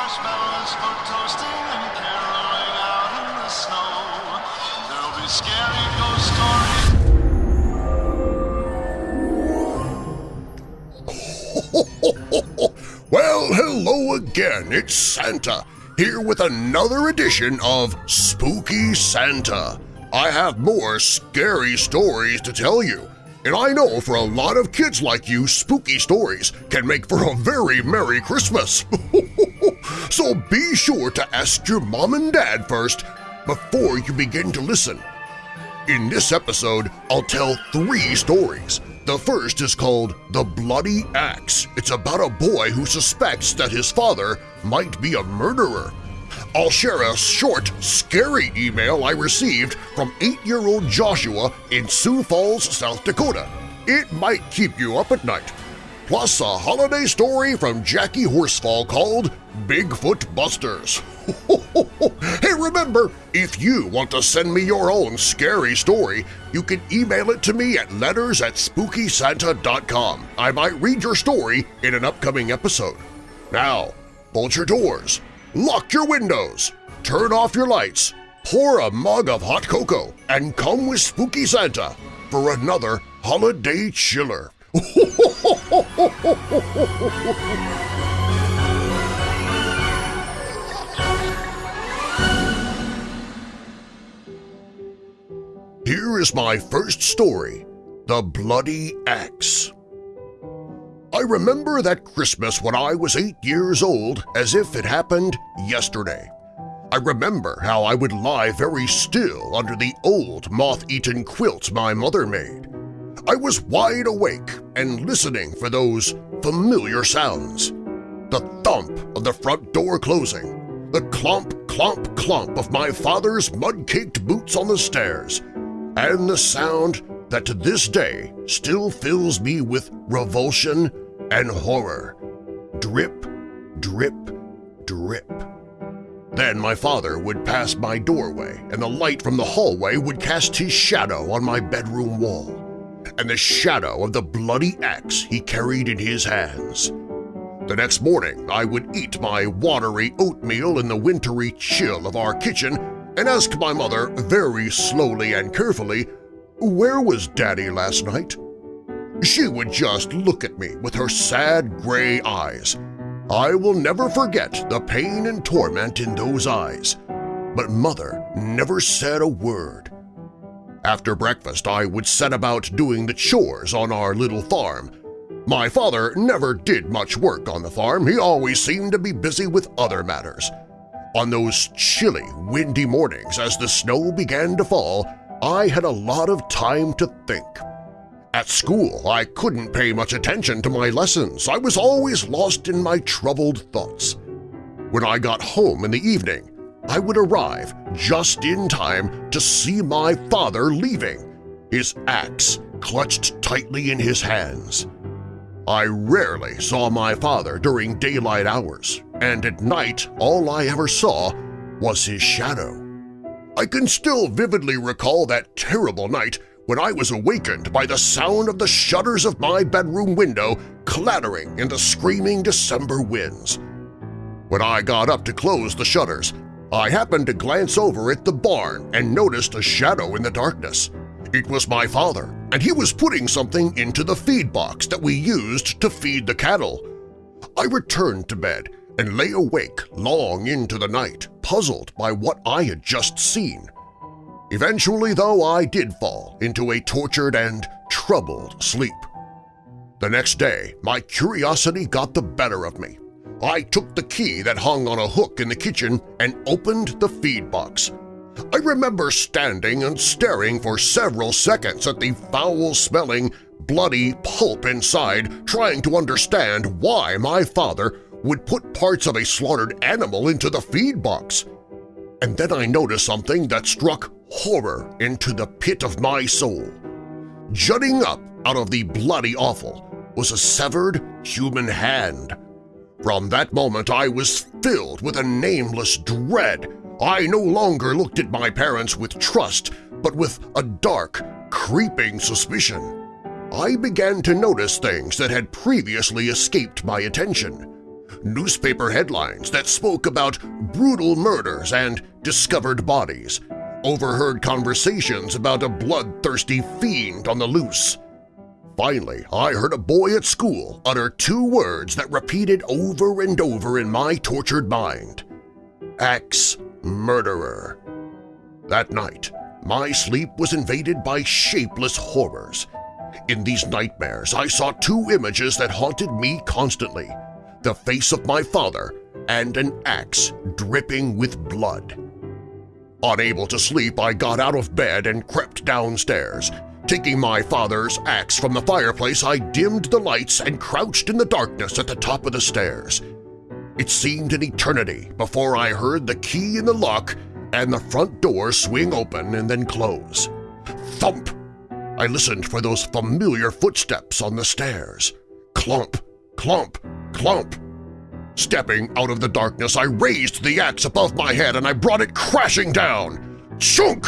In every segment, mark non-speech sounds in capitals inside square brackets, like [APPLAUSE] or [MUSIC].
marshmallows for toasting and caroling out in the snow. There'll be scary ghost stories. [LAUGHS] Well, hello again, it's Santa, here with another edition of Spooky Santa. I have more scary stories to tell you, and I know for a lot of kids like you, spooky stories can make for a very Merry Christmas. [LAUGHS] so be sure to ask your mom and dad first before you begin to listen. In this episode, I'll tell three stories. The first is called The Bloody Axe. It's about a boy who suspects that his father might be a murderer. I'll share a short, scary email I received from 8-year-old Joshua in Sioux Falls, South Dakota. It might keep you up at night. Plus a holiday story from Jackie Horsfall called Bigfoot Busters. [LAUGHS] hey, remember, if you want to send me your own scary story, you can email it to me at letters at spookysanta.com. I might read your story in an upcoming episode. Now, bolt your doors, lock your windows, turn off your lights, pour a mug of hot cocoa, and come with Spooky Santa for another holiday chiller. [LAUGHS] Here is my first story, The Bloody Axe. I remember that Christmas when I was eight years old as if it happened yesterday. I remember how I would lie very still under the old moth-eaten quilt my mother made. I was wide awake and listening for those familiar sounds. The thump of the front door closing, the clomp, clomp, clomp of my father's mud-caked boots on the stairs, and the sound that to this day still fills me with revulsion and horror. Drip, drip, drip. Then my father would pass my doorway, and the light from the hallway would cast his shadow on my bedroom wall, and the shadow of the bloody axe he carried in his hands. The next morning I would eat my watery oatmeal in the wintry chill of our kitchen and ask my mother very slowly and carefully, where was Daddy last night? She would just look at me with her sad gray eyes. I will never forget the pain and torment in those eyes, but Mother never said a word. After breakfast I would set about doing the chores on our little farm. My father never did much work on the farm, he always seemed to be busy with other matters. On those chilly, windy mornings as the snow began to fall, I had a lot of time to think. At school, I couldn't pay much attention to my lessons. I was always lost in my troubled thoughts. When I got home in the evening, I would arrive just in time to see my father leaving, his axe clutched tightly in his hands. I rarely saw my father during daylight hours, and at night all I ever saw was his shadow. I can still vividly recall that terrible night when I was awakened by the sound of the shutters of my bedroom window clattering in the screaming December winds. When I got up to close the shutters, I happened to glance over at the barn and noticed a shadow in the darkness. It was my father, and he was putting something into the feed box that we used to feed the cattle. I returned to bed and lay awake long into the night, puzzled by what I had just seen. Eventually, though, I did fall into a tortured and troubled sleep. The next day, my curiosity got the better of me. I took the key that hung on a hook in the kitchen and opened the feed box. I remember standing and staring for several seconds at the foul-smelling, bloody pulp inside, trying to understand why my father would put parts of a slaughtered animal into the feed box. And then I noticed something that struck horror into the pit of my soul. Jutting up out of the bloody offal was a severed human hand. From that moment I was filled with a nameless dread. I no longer looked at my parents with trust, but with a dark, creeping suspicion. I began to notice things that had previously escaped my attention. newspaper headlines that spoke about brutal murders and discovered bodies, overheard conversations about a bloodthirsty fiend on the loose. Finally, I heard a boy at school utter two words that repeated over and over in my tortured mind. Axe-murderer. That night, my sleep was invaded by shapeless horrors. In these nightmares, I saw two images that haunted me constantly, the face of my father and an axe dripping with blood. Unable to sleep, I got out of bed and crept downstairs. Taking my father's axe from the fireplace, I dimmed the lights and crouched in the darkness at the top of the stairs. It seemed an eternity before I heard the key in the lock and the front door swing open and then close. Thump! I listened for those familiar footsteps on the stairs. Clump, clump, clump. Stepping out of the darkness, I raised the axe above my head and I brought it crashing down. Chunk!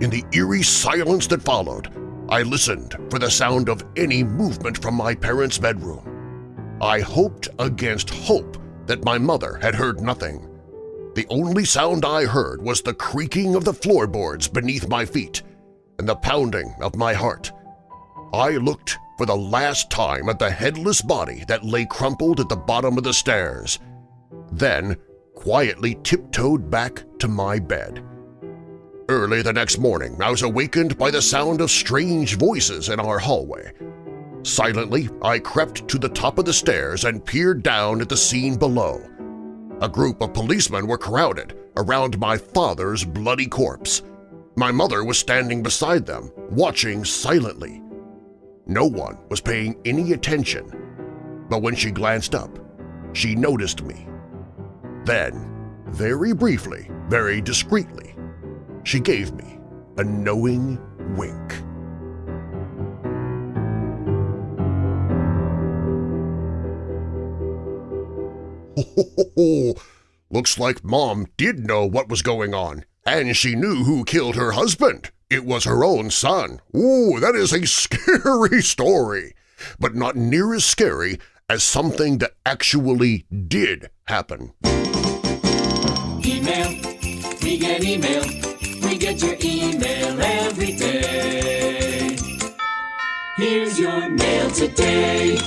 In the eerie silence that followed, I listened for the sound of any movement from my parents' bedroom. I hoped against hope that my mother had heard nothing. The only sound I heard was the creaking of the floorboards beneath my feet and the pounding of my heart. I looked for the last time at the headless body that lay crumpled at the bottom of the stairs, then quietly tiptoed back to my bed. Early the next morning, I was awakened by the sound of strange voices in our hallway. Silently, I crept to the top of the stairs and peered down at the scene below. A group of policemen were crowded around my father's bloody corpse. My mother was standing beside them, watching silently. No one was paying any attention, but when she glanced up, she noticed me. Then, very briefly, very discreetly, she gave me a knowing wink. Ho, Looks like Mom did know what was going on, and she knew who killed her husband. It was her own son. Ooh, that is a [LAUGHS] scary story, but not near as scary as something that actually did happen. Email, we get email, we get your email every day. Here's your mail today.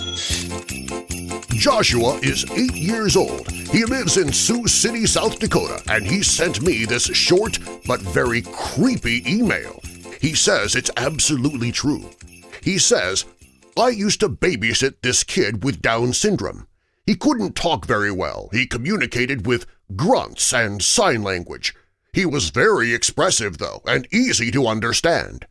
Joshua is eight years old. He lives in Sioux City, South Dakota, and he sent me this short but very creepy email. He says it's absolutely true. He says, I used to babysit this kid with Down syndrome. He couldn't talk very well. He communicated with grunts and sign language. He was very expressive, though, and easy to understand.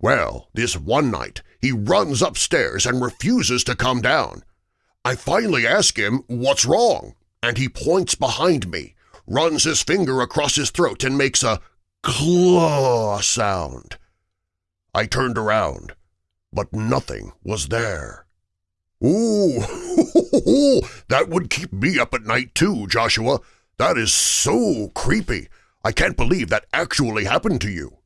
Well, this one night he runs upstairs and refuses to come down. I finally ask him what's wrong, and he points behind me, runs his finger across his throat and makes a claw sound. I turned around, but nothing was there. Ooh, [LAUGHS] that would keep me up at night too, Joshua. That is so creepy. I can't believe that actually happened to you.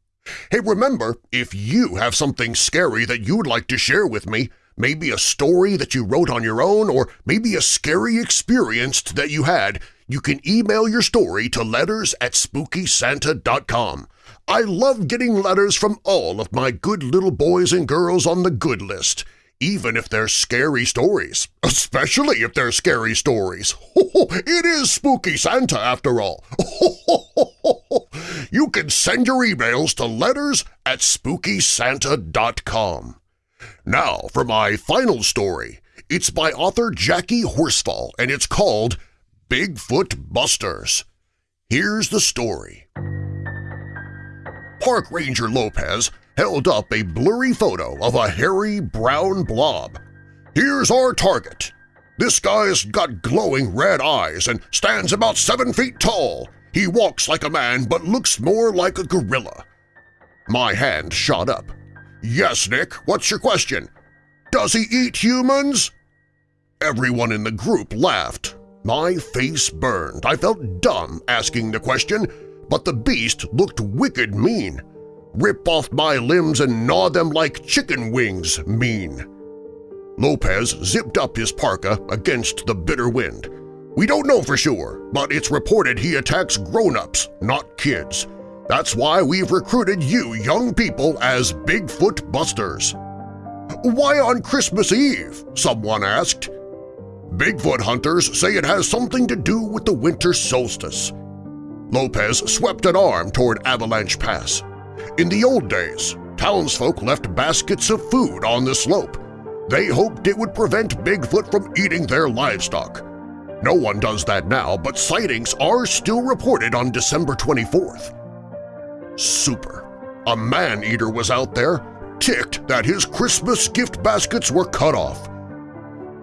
Hey, remember, if you have something scary that you'd like to share with me, maybe a story that you wrote on your own, or maybe a scary experience that you had, you can email your story to letters at SpookySanta.com. I love getting letters from all of my good little boys and girls on the good list, even if they're scary stories, especially if they're scary stories. [LAUGHS] it is Spooky Santa after all. [LAUGHS] you can send your emails to letters at SpookySanta.com. Now for my final story. It's by author Jackie Horsfall, and it's called Bigfoot Busters. Here's the story. Park Ranger Lopez held up a blurry photo of a hairy brown blob. Here's our target. This guy's got glowing red eyes and stands about seven feet tall. He walks like a man but looks more like a gorilla. My hand shot up. Yes, Nick, what's your question? Does he eat humans? Everyone in the group laughed. My face burned. I felt dumb asking the question, but the beast looked wicked mean. Rip off my limbs and gnaw them like chicken wings mean. Lopez zipped up his parka against the bitter wind. We don't know for sure, but it's reported he attacks grown-ups, not kids. That's why we've recruited you young people as Bigfoot Busters. Why on Christmas Eve? someone asked. Bigfoot hunters say it has something to do with the winter solstice. Lopez swept an arm toward Avalanche Pass. In the old days, townsfolk left baskets of food on the slope. They hoped it would prevent Bigfoot from eating their livestock. No one does that now, but sightings are still reported on December 24th. Super. A man-eater was out there, ticked that his Christmas gift baskets were cut off.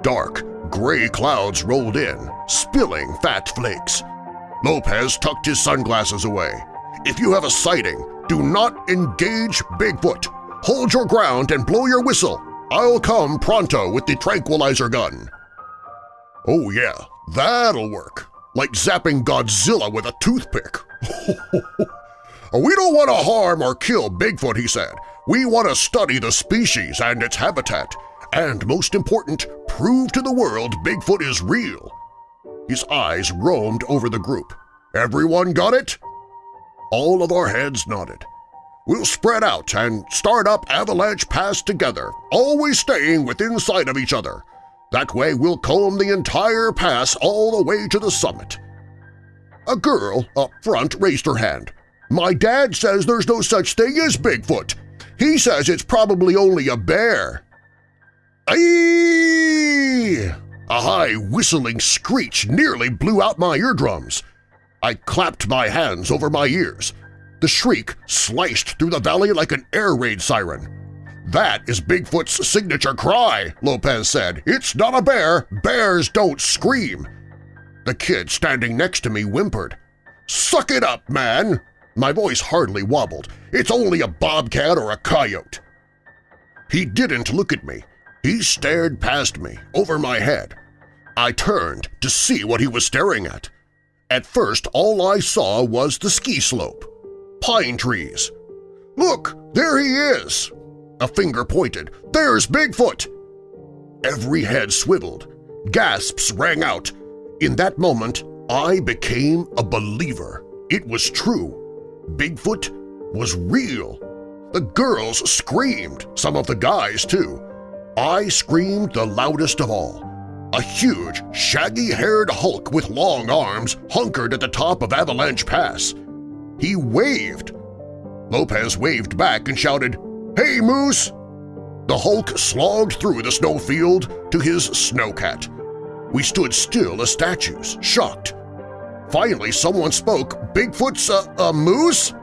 Dark, gray clouds rolled in, spilling fat flakes. Lopez tucked his sunglasses away. If you have a sighting, do not engage Bigfoot. Hold your ground and blow your whistle. I'll come pronto with the tranquilizer gun. Oh yeah, that'll work. Like zapping Godzilla with a toothpick. [LAUGHS] we don't want to harm or kill Bigfoot, he said. We want to study the species and its habitat. And most important, prove to the world Bigfoot is real. His eyes roamed over the group. Everyone got it? All of our heads nodded. We'll spread out and start up Avalanche Pass together, always staying within sight of each other. That way we'll comb the entire pass all the way to the summit. A girl up front raised her hand. My dad says there's no such thing as Bigfoot. He says it's probably only a bear. Aye! A high whistling screech nearly blew out my eardrums. I clapped my hands over my ears. The shriek sliced through the valley like an air raid siren. That is Bigfoot's signature cry, Lopez said. It's not a bear. Bears don't scream. The kid standing next to me whimpered. Suck it up, man! My voice hardly wobbled. It's only a bobcat or a coyote. He didn't look at me. He stared past me, over my head. I turned to see what he was staring at. At first, all I saw was the ski slope. Pine trees. Look, there he is! A finger pointed. There's Bigfoot! Every head swiveled. Gasps rang out. In that moment, I became a believer. It was true. Bigfoot was real. The girls screamed, some of the guys too. I screamed the loudest of all. A huge, shaggy-haired hulk with long arms hunkered at the top of Avalanche Pass. He waved. Lopez waved back and shouted, Hey, Moose! The Hulk slogged through the snowfield to his snowcat. We stood still as statues, shocked. Finally, someone spoke, Bigfoot's a, a moose?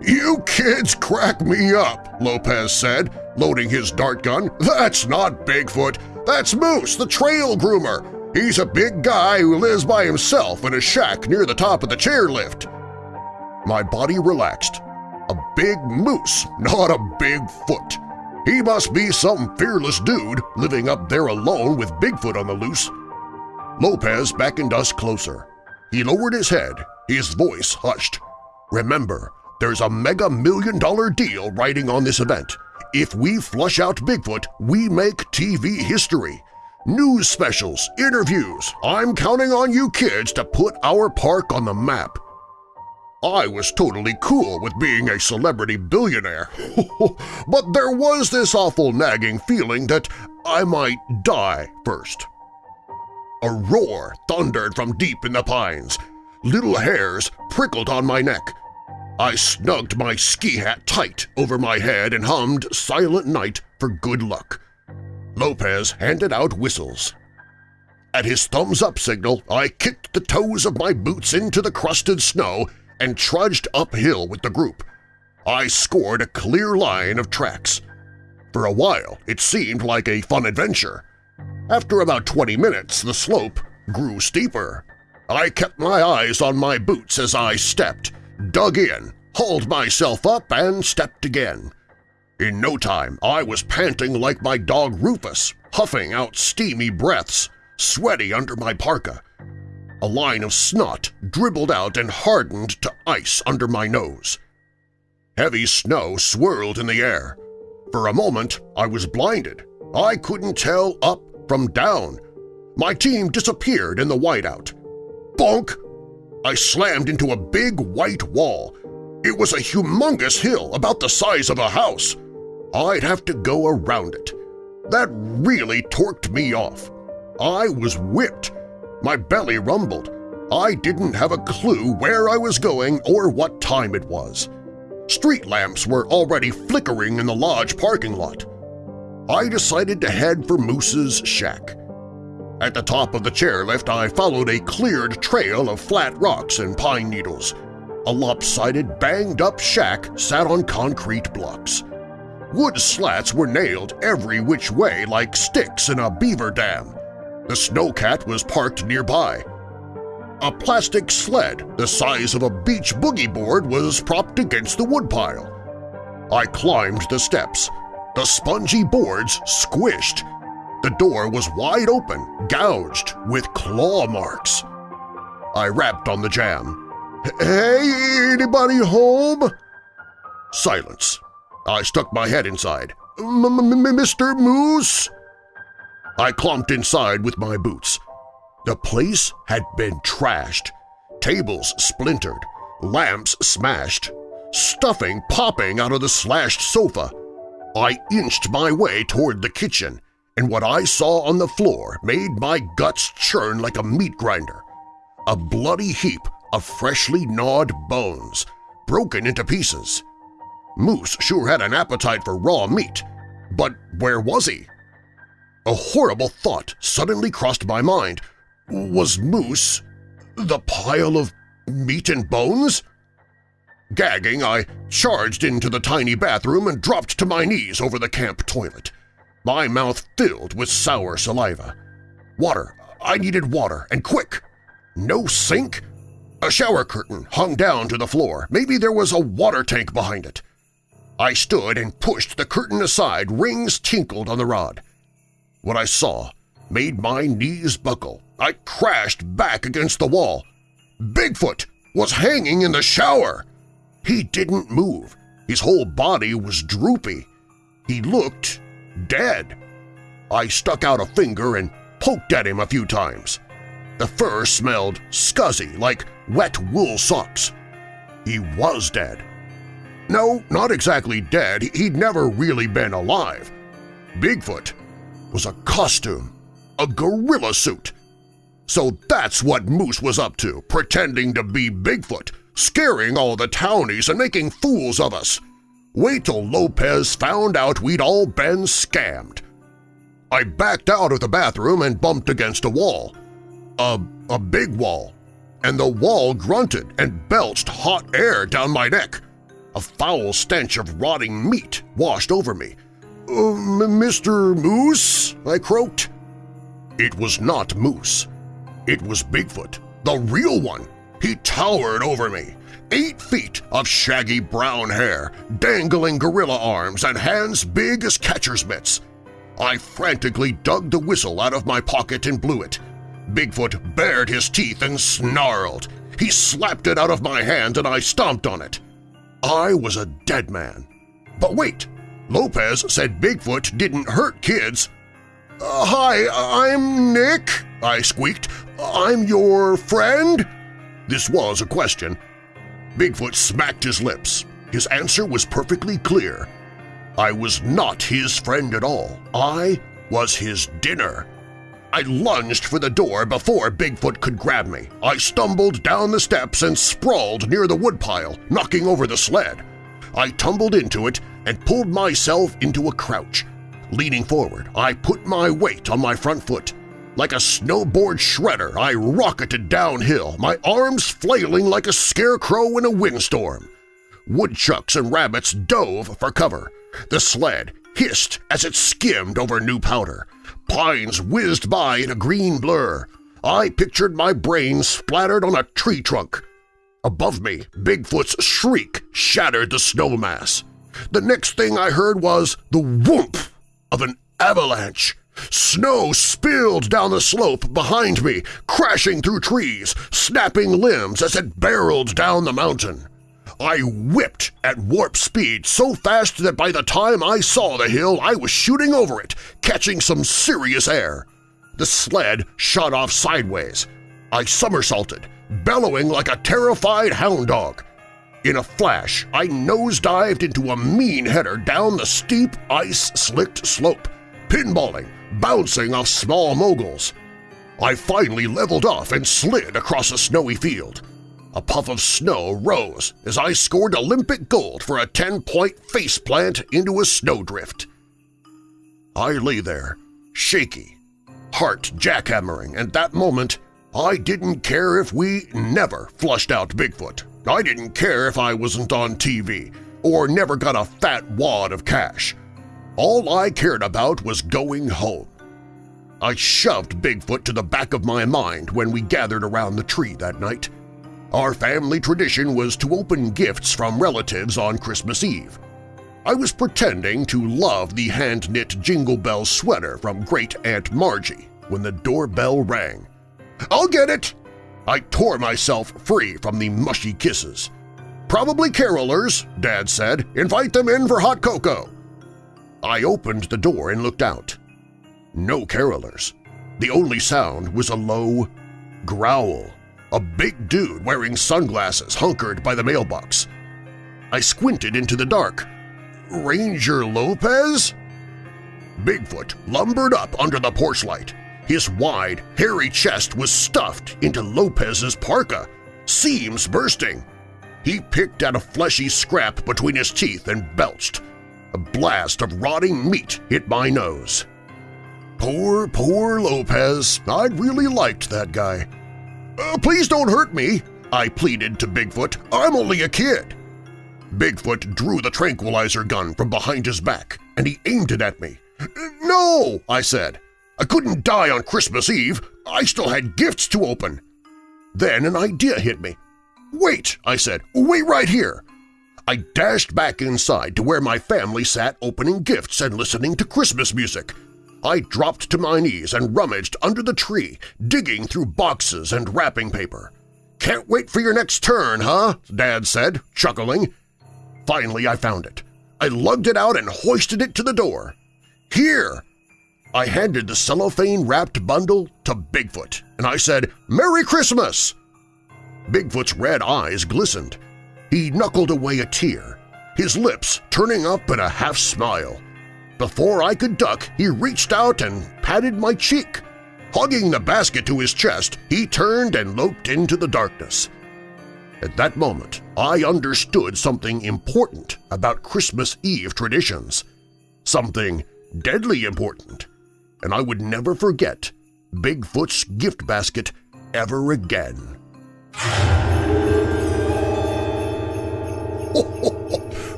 You kids crack me up, Lopez said, loading his dart gun. That's not Bigfoot. That's Moose, the trail groomer. He's a big guy who lives by himself in a shack near the top of the chairlift. My body relaxed. A big moose, not a big foot. He must be some fearless dude living up there alone with Bigfoot on the loose. Lopez beckoned us closer. He lowered his head, his voice hushed. Remember, there's a mega million dollar deal riding on this event. If we flush out Bigfoot, we make TV history. News specials, interviews, I'm counting on you kids to put our park on the map. I was totally cool with being a celebrity billionaire, [LAUGHS] but there was this awful nagging feeling that I might die first. A roar thundered from deep in the pines. Little hairs prickled on my neck. I snugged my ski hat tight over my head and hummed Silent Night for good luck. Lopez handed out whistles. At his thumbs-up signal, I kicked the toes of my boots into the crusted snow and trudged uphill with the group. I scored a clear line of tracks. For a while, it seemed like a fun adventure. After about 20 minutes, the slope grew steeper. I kept my eyes on my boots as I stepped, dug in, hauled myself up, and stepped again. In no time, I was panting like my dog Rufus, huffing out steamy breaths, sweaty under my parka. A line of snot dribbled out and hardened to ice under my nose. Heavy snow swirled in the air. For a moment, I was blinded. I couldn't tell up from down. My team disappeared in the whiteout. Bonk! I slammed into a big white wall. It was a humongous hill about the size of a house. I'd have to go around it. That really torqued me off. I was whipped. My belly rumbled. I didn't have a clue where I was going or what time it was. Street lamps were already flickering in the lodge parking lot. I decided to head for Moose's shack. At the top of the chairlift, I followed a cleared trail of flat rocks and pine needles. A lopsided, banged-up shack sat on concrete blocks. Wood slats were nailed every which way like sticks in a beaver dam. The snowcat was parked nearby. A plastic sled the size of a beach boogie board was propped against the woodpile. I climbed the steps. The spongy boards squished. The door was wide open, gouged with claw marks. I rapped on the jamb. "'Hey, anybody home?' Silence. I stuck my head inside. m m "'Mr. Moose?' I clomped inside with my boots. The place had been trashed. Tables splintered, lamps smashed, stuffing popping out of the slashed sofa. I inched my way toward the kitchen, and what I saw on the floor made my guts churn like a meat grinder. A bloody heap of freshly gnawed bones, broken into pieces. Moose sure had an appetite for raw meat, but where was he? A horrible thought suddenly crossed my mind. Was Moose the pile of meat and bones? Gagging, I charged into the tiny bathroom and dropped to my knees over the camp toilet. My mouth filled with sour saliva. Water. I needed water, and quick. No sink? A shower curtain hung down to the floor. Maybe there was a water tank behind it. I stood and pushed the curtain aside, rings tinkled on the rod. What I saw made my knees buckle. I crashed back against the wall. Bigfoot was hanging in the shower! He didn't move. His whole body was droopy. He looked dead. I stuck out a finger and poked at him a few times. The fur smelled scuzzy, like wet wool socks. He was dead. No, not exactly dead. He'd never really been alive. Bigfoot was a costume, a gorilla suit. So that's what Moose was up to, pretending to be Bigfoot, scaring all the townies and making fools of us. Wait till Lopez found out we'd all been scammed. I backed out of the bathroom and bumped against a wall. A, a big wall. And the wall grunted and belched hot air down my neck. A foul stench of rotting meat washed over me. Um, Mr. Moose? I croaked. It was not Moose. It was Bigfoot, the real one. He towered over me, eight feet of shaggy brown hair, dangling gorilla arms, and hands big as catcher's mitts. I frantically dug the whistle out of my pocket and blew it. Bigfoot bared his teeth and snarled. He slapped it out of my hand and I stomped on it. I was a dead man. But wait, Lopez said Bigfoot didn't hurt kids. Uh, hi, I'm Nick, I squeaked. I'm your friend? This was a question. Bigfoot smacked his lips. His answer was perfectly clear. I was not his friend at all. I was his dinner. I lunged for the door before Bigfoot could grab me. I stumbled down the steps and sprawled near the woodpile, knocking over the sled. I tumbled into it and pulled myself into a crouch. Leaning forward, I put my weight on my front foot. Like a snowboard shredder, I rocketed downhill, my arms flailing like a scarecrow in a windstorm. Woodchucks and rabbits dove for cover. The sled hissed as it skimmed over new powder. Pines whizzed by in a green blur. I pictured my brain splattered on a tree trunk. Above me, Bigfoot's shriek shattered the snow mass. The next thing I heard was the whoomp of an avalanche. Snow spilled down the slope behind me, crashing through trees, snapping limbs as it barreled down the mountain. I whipped at warp speed so fast that by the time I saw the hill I was shooting over it, catching some serious air. The sled shot off sideways. I somersaulted, bellowing like a terrified hound dog. In a flash, I nosedived into a mean header down the steep, ice-slicked slope, pinballing, bouncing off small moguls. I finally leveled off and slid across a snowy field. A puff of snow rose as I scored Olympic gold for a 10-point faceplant into a snowdrift. I lay there, shaky, heart jackhammering, and that moment I didn't care if we never flushed out Bigfoot. I didn't care if I wasn't on TV or never got a fat wad of cash. All I cared about was going home. I shoved Bigfoot to the back of my mind when we gathered around the tree that night. Our family tradition was to open gifts from relatives on Christmas Eve. I was pretending to love the hand-knit Jingle Bell sweater from Great Aunt Margie when the doorbell rang. "'I'll get it!' I tore myself free from the mushy kisses. "'Probably carolers,' Dad said. "'Invite them in for hot cocoa.' I opened the door and looked out. No carolers. The only sound was a low growl, a big dude wearing sunglasses hunkered by the mailbox. I squinted into the dark. Ranger Lopez? Bigfoot lumbered up under the porch light. His wide, hairy chest was stuffed into Lopez's parka, seams bursting. He picked at a fleshy scrap between his teeth and belched. A blast of rotting meat hit my nose. Poor, poor Lopez. I'd really liked that guy. Uh, please don't hurt me, I pleaded to Bigfoot. I'm only a kid. Bigfoot drew the tranquilizer gun from behind his back, and he aimed it at me. No, I said. I couldn't die on Christmas Eve. I still had gifts to open. Then an idea hit me. Wait, I said. Wait right here. I dashed back inside to where my family sat opening gifts and listening to Christmas music. I dropped to my knees and rummaged under the tree, digging through boxes and wrapping paper. "'Can't wait for your next turn, huh?' Dad said, chuckling. Finally I found it. I lugged it out and hoisted it to the door. "'Here!' I handed the cellophane-wrapped bundle to Bigfoot, and I said, "'Merry Christmas!' Bigfoot's red eyes glistened. He knuckled away a tear, his lips turning up in a half-smile. Before I could duck, he reached out and patted my cheek. Hugging the basket to his chest, he turned and loped into the darkness. At that moment, I understood something important about Christmas Eve traditions. Something deadly important, and I would never forget Bigfoot's gift basket ever again. [LAUGHS]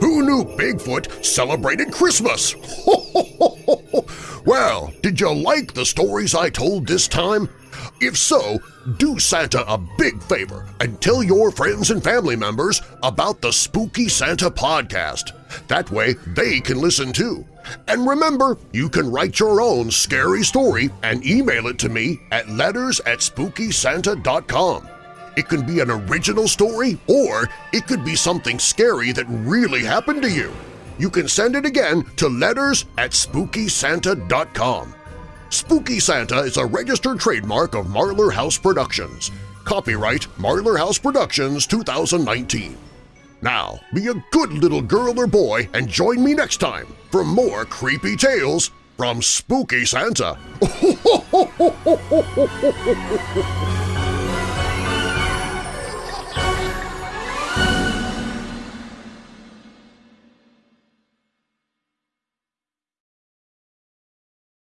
Who knew Bigfoot celebrated Christmas? [LAUGHS] well, did you like the stories I told this time? If so, do Santa a big favor and tell your friends and family members about the Spooky Santa podcast. That way they can listen too. And remember, you can write your own scary story and email it to me at letters at spookysanta.com. It can be an original story, or it could be something scary that really happened to you. You can send it again to letters at SpookySanta.com. Spooky Santa is a registered trademark of Marlar House Productions. Copyright Marlar House Productions 2019. Now, be a good little girl or boy and join me next time for more creepy tales from Spooky Santa. [LAUGHS]